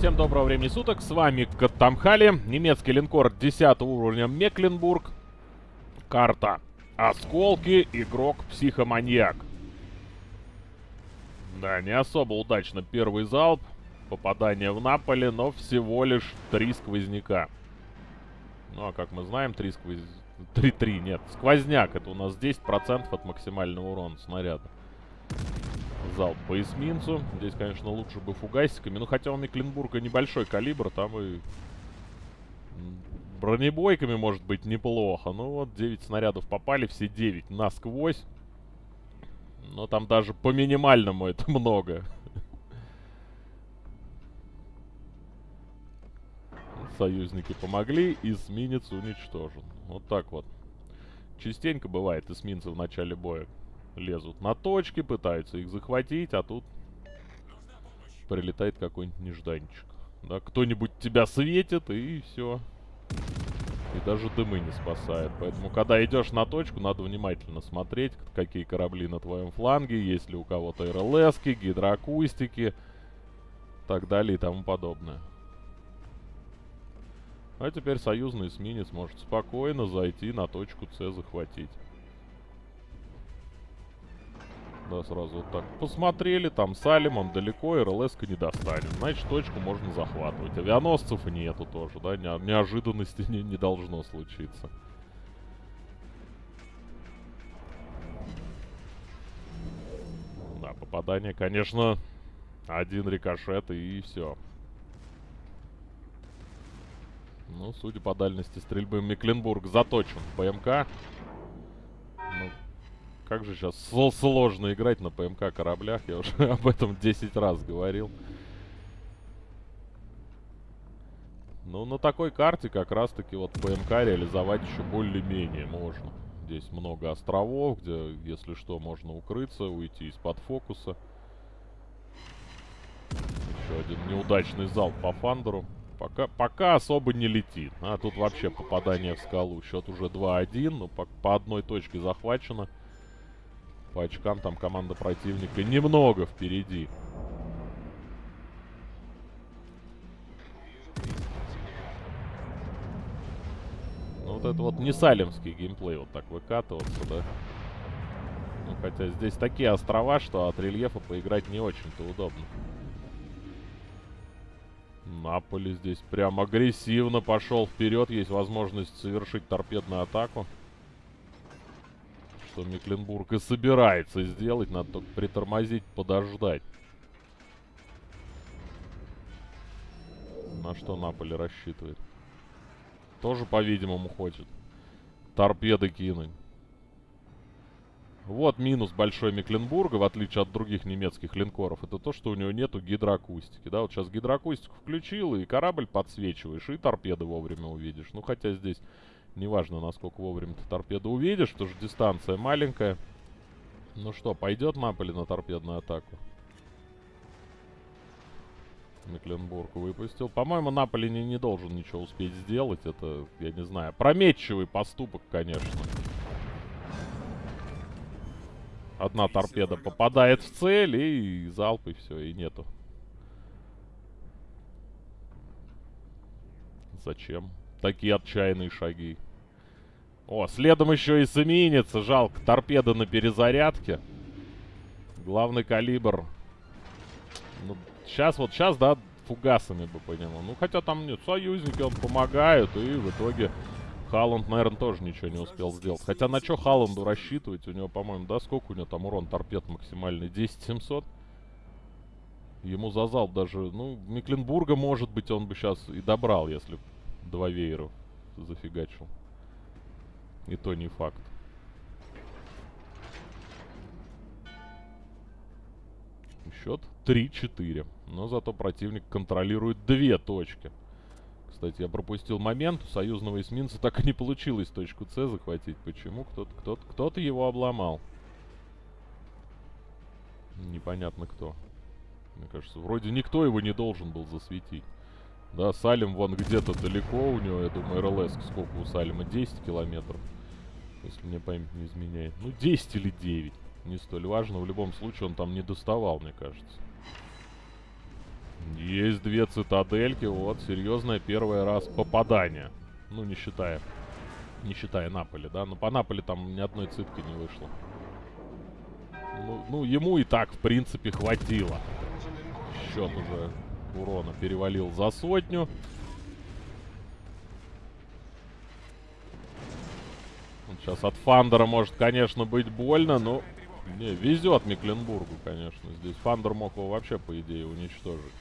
Всем доброго времени суток, с вами Каттамхали, немецкий линкор 10 уровня Мекленбург, карта Осколки, игрок. Психоманьяк. Да, не особо удачно первый залп, попадание в Наполе, но всего лишь три сквозняка. Ну а как мы знаем, три сквоз... 3-3, нет, сквозняк, это у нас 10% от максимального урона снаряда залп по эсминцу. Здесь, конечно, лучше бы фугасиками. Ну, хотя у Мекленбурга небольшой калибр, там и бронебойками может быть неплохо. Ну вот, 9 снарядов попали, все 9 насквозь. Но там даже по минимальному это много. Союзники помогли, эсминец уничтожен. Вот так вот. Частенько бывает эсминцы в начале боя лезут на точки, пытаются их захватить, а тут прилетает какой-нибудь нежданчик. Да, кто-нибудь тебя светит, и все. И даже дымы не спасает. Поэтому, когда идешь на точку, надо внимательно смотреть, какие корабли на твоем фланге, есть ли у кого-то РЛСки, гидроакустики, так далее и тому подобное. А теперь союзный эсминец может спокойно зайти на точку С захватить. Да, сразу вот так. Посмотрели, там Салим, он далеко, РЛС-ка не достанет. Значит, точку можно захватывать. Авианосцев нету тоже, да, не, неожиданности не, не должно случиться. Да, попадание, конечно, один рикошет и все. Ну, судя по дальности стрельбы, Мекленбург заточен в ПМК. Ну, как же сейчас сложно играть на ПМК кораблях. Я уже об этом 10 раз говорил. Ну, на такой карте как раз-таки вот ПМК реализовать еще более-менее можно. Здесь много островов, где, если что, можно укрыться, уйти из-под фокуса. Еще один неудачный залп по фандеру. Пока, пока особо не летит. А тут вообще попадание в скалу. Счет уже 2-1, но по, по одной точке захвачено. По очкам там команда противника немного впереди. Ну, вот это вот не салемский геймплей, вот так выкатываться, да? Ну, хотя здесь такие острова, что от рельефа поиграть не очень-то удобно. Наполи здесь прям агрессивно пошел вперед. Есть возможность совершить торпедную атаку что Мекленбург и собирается сделать. Надо только притормозить, подождать. На что Наполе рассчитывает? Тоже, по-видимому, хочет торпеды кинуть. Вот минус большой Мекленбурга, в отличие от других немецких линкоров. Это то, что у него нету гидроакустики. Да, вот сейчас гидроакустику включил, и корабль подсвечиваешь, и торпеды вовремя увидишь. Ну, хотя здесь Неважно, насколько вовремя ты торпеду увидишь, потому что дистанция маленькая. Ну что, пойдет Наполи на торпедную атаку? Мекленбург выпустил. По-моему, Наполи не, не должен ничего успеть сделать. Это, я не знаю, прометчивый поступок, конечно. Одна торпеда попадает в цель, и залп, и все, и нету. Зачем? Такие отчаянные шаги. О, следом еще и эсминец. Жалко, торпеда на перезарядке. Главный калибр. Ну, сейчас, вот сейчас, да, фугасами бы по нему. Ну, хотя там нет, союзники он помогают, и в итоге Халланд, наверное, тоже ничего не успел сделать. Хотя на что Халланду рассчитывать? У него, по-моему, да, сколько у него там урон торпед максимальный? 10-700? Ему за залп даже, ну, Мекленбурга, может быть, он бы сейчас и добрал, если два вееров зафигачил. И то не факт. Счет 3-4. Но зато противник контролирует две точки. Кстати, я пропустил момент. У союзного эсминца так и не получилось точку С захватить. Почему? Кто-то кто -то, кто -то его обломал. Непонятно кто. Мне кажется, вроде никто его не должен был засветить. Да, Салим вон где-то далеко у него, я думаю, РЛС сколько у Салима? 10 километров. Если мне память не изменяет. Ну, 10 или 9. Не столь важно. В любом случае он там не доставал, мне кажется. Есть две цитадельки. Вот, серьезное первый раз попадание. Ну, не считая. Не считая Наполи, да? Но по Наполи там ни одной цитки не вышло. Ну, ну, ему и так, в принципе, хватило. Счет уже урона перевалил за сотню. Сейчас от Фандера может, конечно, быть больно, но... Не, везет Мекленбургу, конечно. Здесь Фандер мог его вообще, по идее, уничтожить.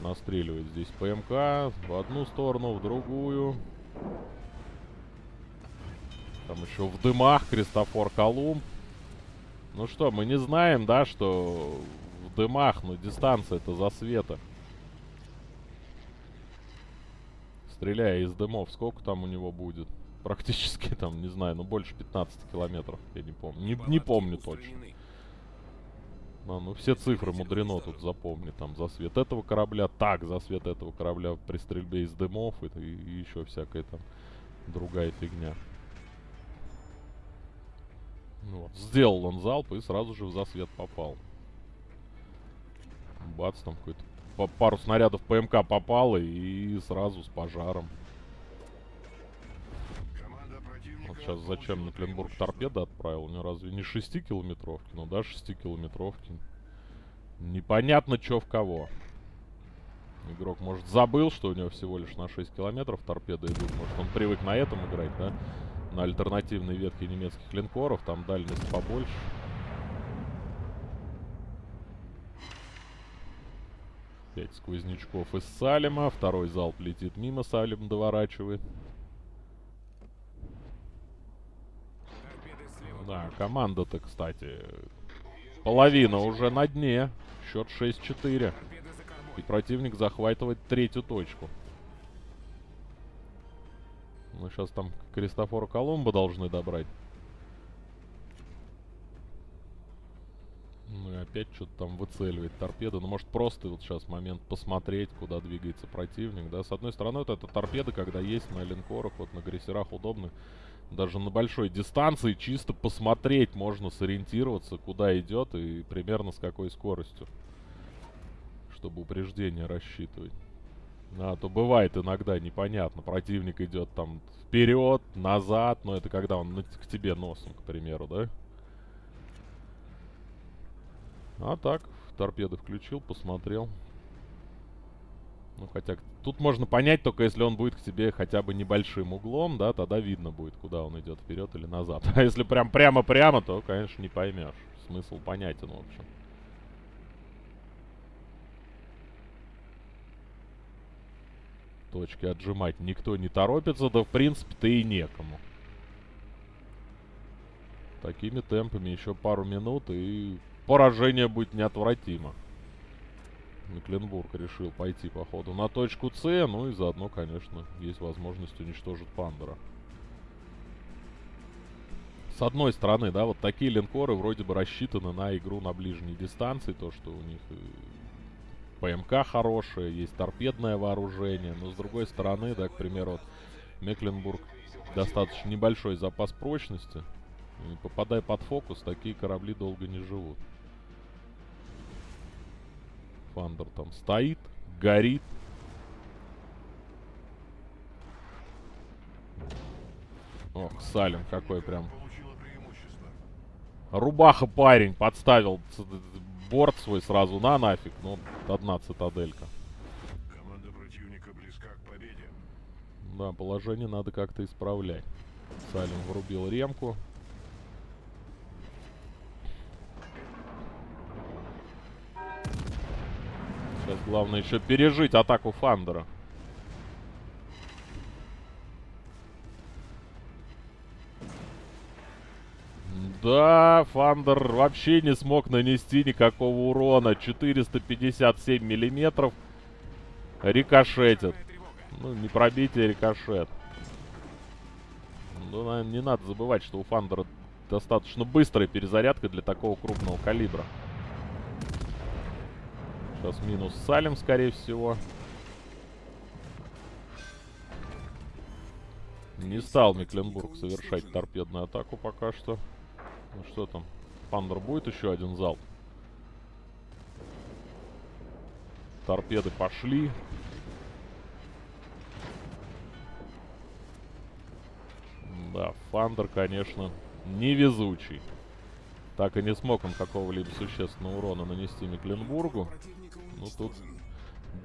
Настреливает здесь ПМК в одну сторону, в другую. Там еще в дымах Кристофор Колумб. Ну что, мы не знаем, да, что дымах, но дистанция это за света. Стреляя из дымов, сколько там у него будет? Практически там, не знаю, ну больше 15 километров, я не помню. Не, не помню точно. А, ну все цифры мудрено тут запомни. Там за свет этого корабля, так, за свет этого корабля при стрельбе из дымов и, и, и еще всякая там другая фигня. Ну вот. Сделал он залп и сразу же в засвет попал. Бац, там какой-то пару снарядов ПМК попало и сразу с пожаром. Вот сейчас зачем на Кленбург торпеда отправил? У него разве не 6-километровки? Ну да, 6-километровки. Непонятно, что в кого. Игрок, может, забыл, что у него всего лишь на 6 километров торпеды идут. Может, он привык на этом играть, да? на альтернативной ветке немецких линкоров. Там дальность побольше. Пять сквознячков из Салема. Второй залп летит мимо. Салем доворачивает. Да, команда-то, кстати, половина уже на дне. Счет 6-4. И противник захватывает третью точку. Мы сейчас там Кристофора Колумба должны добрать. Ну и опять что-то там выцеливает торпеда. Ну, может, просто вот сейчас момент посмотреть, куда двигается противник, да. С одной стороны, вот эта торпеда, когда есть на линкорах, вот на грессерах удобно. Даже на большой дистанции чисто посмотреть можно сориентироваться, куда идет и примерно с какой скоростью. Чтобы упреждение рассчитывать. А то бывает иногда непонятно. Противник идет там вперед, назад. Но это когда он к тебе носом, к примеру, да? А так, торпеды включил, посмотрел. Ну, хотя тут можно понять, только если он будет к тебе хотя бы небольшим углом, да, тогда видно будет, куда он идет, вперед или назад. А если прям прямо-прямо, то, конечно, не поймешь. Смысл понятен, в общем. точки отжимать никто не торопится, да в принципе-то и некому. Такими темпами еще пару минут и поражение будет неотвратимо. Мекленбург решил пойти, походу, на точку С, ну и заодно, конечно, есть возможность уничтожить Пандера. С одной стороны, да, вот такие линкоры вроде бы рассчитаны на игру на ближней дистанции, то, что у них ПМК хорошие, есть торпедное вооружение, но с другой стороны, да, к примеру, вот Мекленбург достаточно небольшой запас прочности. И попадая под фокус, такие корабли долго не живут. Фандер там стоит, горит. Ох, Салим какой прям. Рубаха парень подставил борт свой сразу на нафиг. Ну, одна цитаделька. Команда противника близка к победе. Да, положение надо как-то исправлять. Салим врубил ремку. Главное еще пережить атаку Фандера. Да, Фандер вообще не смог нанести никакого урона. 457 миллиметров. Рикошетит. Ну, не пробитие, рикошет. Ну, наверное, не надо забывать, что у Фандера достаточно быстрая перезарядка для такого крупного калибра. Сейчас минус Салим, скорее всего. Не стал Мекленбург совершать торпедную атаку пока что. Ну что там? Пандер будет еще один залп? торпеды пошли. Да, Фандер, конечно, невезучий. Так и не смог он какого-либо существенного урона нанести Мекленбургу. Ну, тут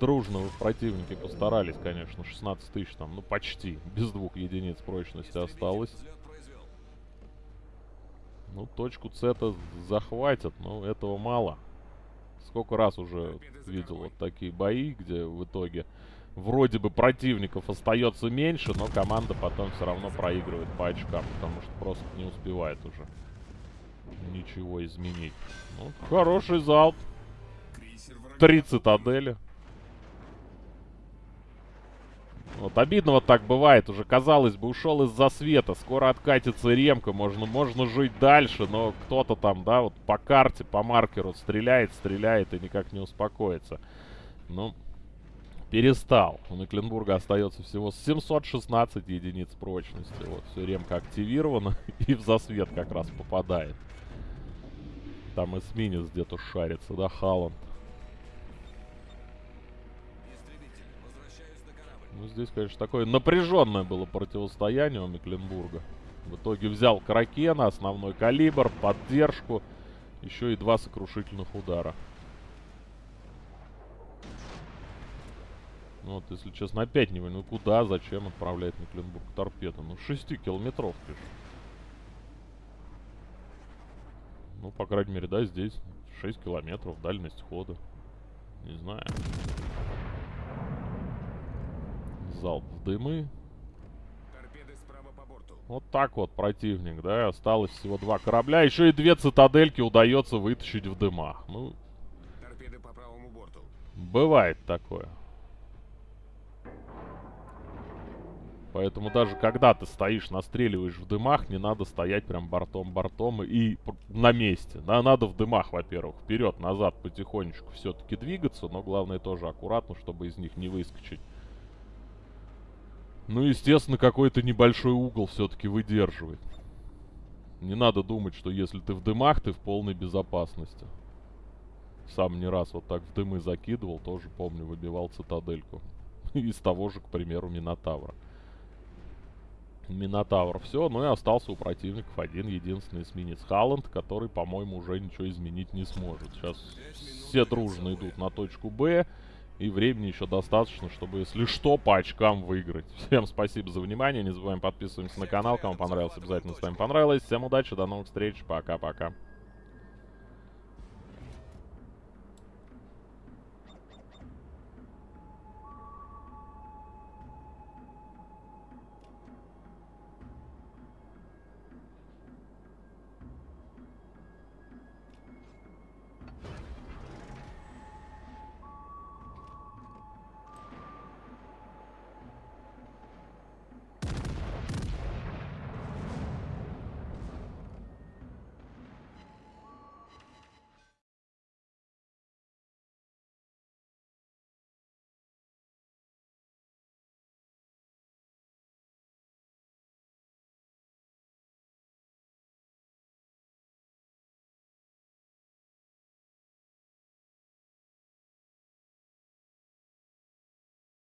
дружно противники постарались, конечно. 16 тысяч там, ну, почти. Без двух единиц прочности осталось. Ну, точку С-то захватят, но этого мало. Сколько раз уже видел вот такие бои, где в итоге вроде бы противников остается меньше, но команда потом все равно проигрывает по очкам, потому что просто не успевает уже ничего изменить. Ну, хороший залп. Три цитадели. Вот обидно вот так бывает. Уже, казалось бы, ушел из-за света. Скоро откатится ремка. Можно, можно жить дальше, но кто-то там, да, вот по карте, по маркеру стреляет, стреляет и никак не успокоится. Ну, перестал. У Мекленбурга остается всего 716 единиц прочности. Вот, все, ремка активирована и в засвет как раз попадает. Там эсминец где-то шарится, да, Халланд. Ну, здесь, конечно, такое напряженное было противостояние у Мекленбурга. В итоге взял Кракена, основной калибр, поддержку, еще и два сокрушительных удара. Ну вот, если честно, опять не понимаю, ну куда, зачем отправляет Мекленбург торпеду? Ну, 6 километров Ну, по крайней мере, да, здесь 6 километров дальность хода. Не знаю. Залп в дымы. Вот так вот противник, да, осталось всего два корабля. Еще и две цитадельки удается вытащить в дымах. Ну, бывает такое. Поэтому даже когда ты стоишь, настреливаешь в дымах, не надо стоять прям бортом-бортом и на месте. Да, надо в дымах, во-первых, вперед-назад потихонечку все-таки двигаться, но главное тоже аккуратно, чтобы из них не выскочить. Ну, естественно, какой-то небольшой угол все-таки выдерживает. Не надо думать, что если ты в дымах, ты в полной безопасности. Сам не раз вот так в дымы закидывал, тоже помню, выбивал цитадельку. Из того же, к примеру, Минотавра. Минотавр. Все, ну и остался у противников один единственный эсминец Халланд, который, по-моему, уже ничего изменить не сможет. Сейчас все дружно идут на точку Б. И времени еще достаточно, чтобы, если что, по очкам выиграть. Всем спасибо за внимание. Не забываем подписываться на канал. Кому понравилось, обязательно ставим понравилось. Всем удачи, до новых встреч. Пока-пока.